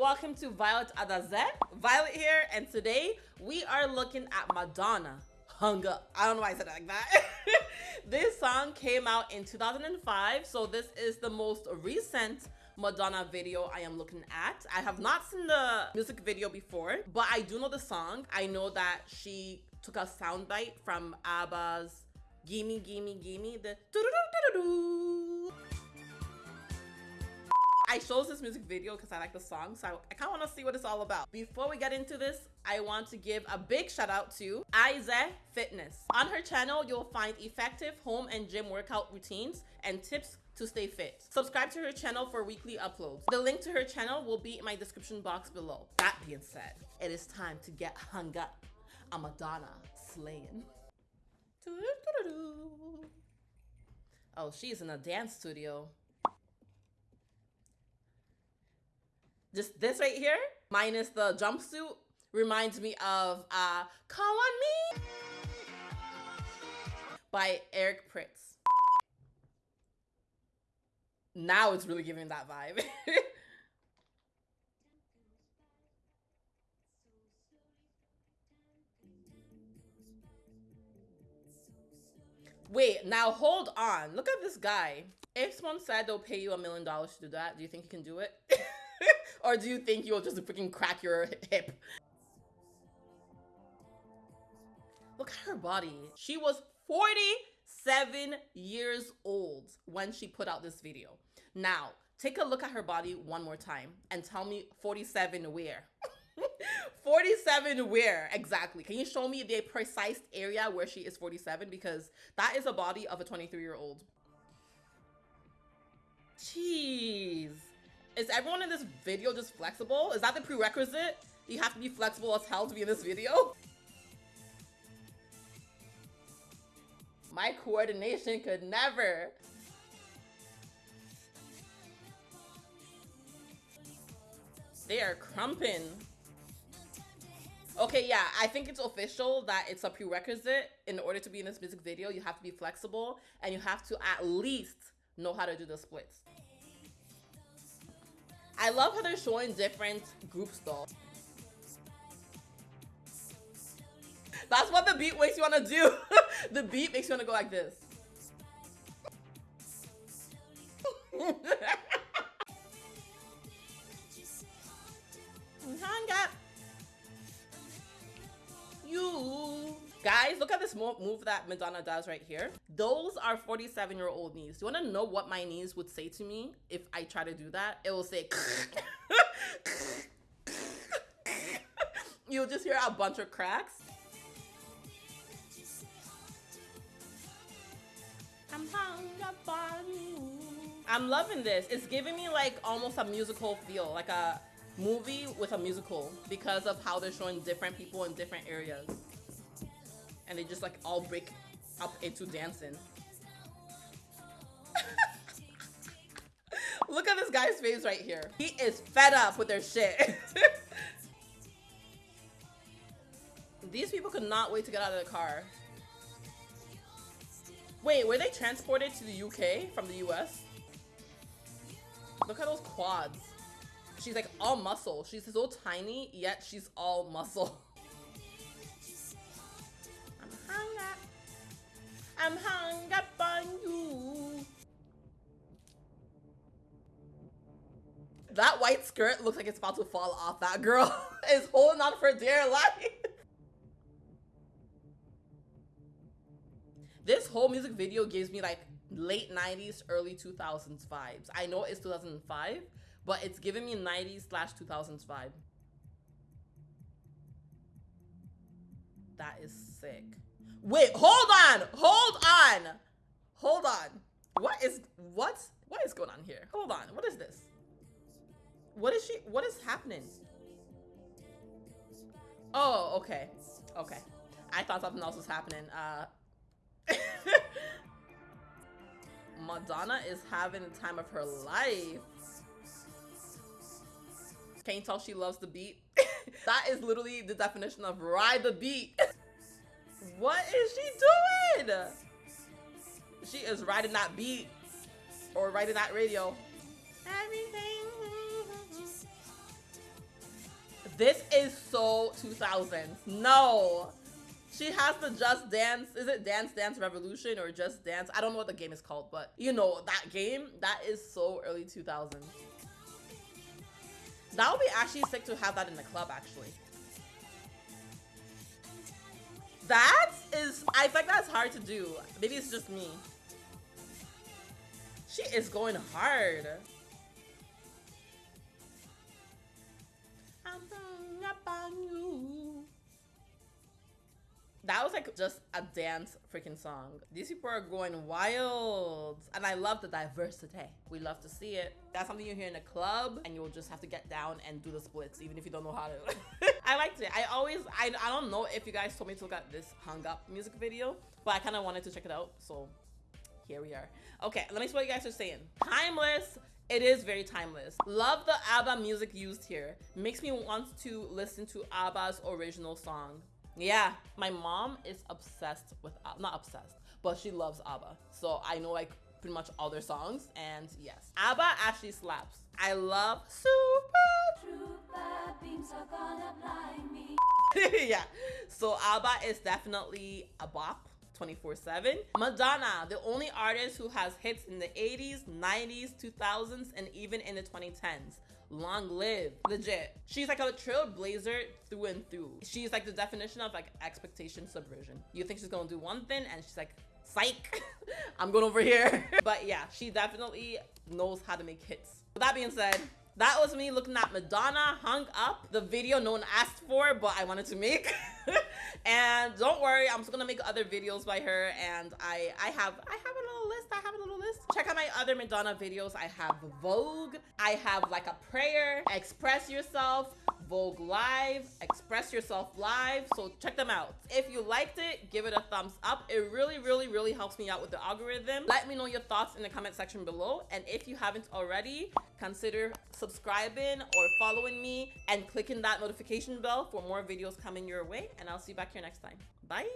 welcome to Violet Adazet. Violet here, and today we are looking at Madonna. Hung up. I don't know why I said it like that. this song came out in 2005, so this is the most recent Madonna video I am looking at. I have not seen the music video before, but I do know the song. I know that she took a soundbite from ABBA's Gimme Gimme Gimme, the doo doo doo doo I chose this music video because I like the song, so I, kind of want to see what it's all about. Before we get into this, I want to give a big shout out to Aize Fitness. On her channel, you'll find effective home and gym workout routines and tips to stay fit. Subscribe to her channel for weekly uploads. The link to her channel will be in my description box below. That being said, it is time to get hung up. I'm Madonna slaying. Oh, she's in a dance studio. Just this right here, minus the jumpsuit, reminds me of uh, Call on Me by Eric Prydz. Now it's really giving that vibe. Wait, now hold on. Look at this guy. If someone said they'll pay you a million dollars to do that, do you think you can do it? or do you think you'll just freaking crack your hip? Look at her body. She was 47 years old when she put out this video. Now, take a look at her body one more time and tell me 47 where? 47 where exactly? Can you show me the precise area where she is 47? Because that is a body of a 23 year old. Jeez. Is everyone in this video just flexible? Is that the prerequisite? You have to be flexible as hell to be in this video? My coordination could never. They are crumping. Okay, yeah, I think it's official that it's a prerequisite. In order to be in this music video, you have to be flexible and you have to at least know how to do the splits. I love how they're showing different groups though. That's what the beat makes you want to do. the beat makes you want to go like this. You. Guys, look at this move that Madonna does right here. Those are 47 year old knees. Do you want to know what my knees would say to me if I try to do that? It will say You'll just hear a bunch of cracks. I'm hung up on you. I'm loving this. It's giving me like almost a musical feel, like a movie with a musical because of how they're showing different people in different areas. And they just like all break up into dancing. Look at this guy's face right here. He is fed up with their shit. These people could not wait to get out of the car. Wait, were they transported to the UK from the US? Look at those quads. She's like all muscle. She's so tiny, yet she's all muscle. I'm hung up on you. That white skirt looks like it's about to fall off. That girl is holding on for dear life. This whole music video gives me like late 90s, early 2000s vibes. I know it's 2005, but it's giving me 90s slash 2000s vibe. That is sick. Wait, hold on, hold on, hold on. What is, what? What is going on here? Hold on, what is this? What is she, what is happening? Oh, okay, okay. I thought something else was happening. Uh, Madonna is having the time of her life. Can you tell she loves the beat? that is literally the definition of ride the beat. what is she doing? She is riding that beat or riding that radio. Everything. This is so 2000s. No. She has the Just Dance. Is it Dance Dance Revolution or Just Dance? I don't know what the game is called, but you know, that game, that is so early 2000s. That would be actually sick to have that in the club, actually. That is, I think that's hard to do. Maybe it's just me. She is going hard. That was like just a dance freaking song. These people are going wild. And I love the diversity. We love to see it. That's something you hear in a club and you'll just have to get down and do the splits even if you don't know how to. I liked it. I always, I, I don't know if you guys told me to look at this hung up music video, but I kind of wanted to check it out. So here we are. Okay, let me see what you guys are saying. Timeless. It is very timeless. Love the ABBA music used here. Makes me want to listen to ABBA's original song. Yeah, my mom is obsessed with, uh, not obsessed, but she loves ABBA. So I know like pretty much all their songs. And yes, ABBA actually slaps. I love Super. yeah, so ABBA is definitely a bop. 24 7. Madonna, the only artist who has hits in the 80s, 90s, 2000s, and even in the 2010s long live. Legit. She's like a trailblazer through and through. She's like the definition of like expectation subversion. You think she's gonna do one thing and she's like psych i'm going over here. But yeah she definitely knows how to make hits. With that being said that was me looking at Madonna hung up, the video no one asked for, but I wanted to make. and don't worry, I'm just gonna make other videos by her. And I, I have, I have a little list. I have a little list. Check out my other Madonna videos. I have Vogue. I have like a prayer, express yourself, Vogue Live, Express Yourself Live. So check them out. If you liked it, give it a thumbs up. It really, really, really helps me out with the algorithm. Let me know your thoughts in the comment section below. And if you haven't already, consider subscribing or following me and clicking that notification bell for more videos coming your way. And I'll see you back here next time. Bye.